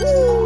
Woo!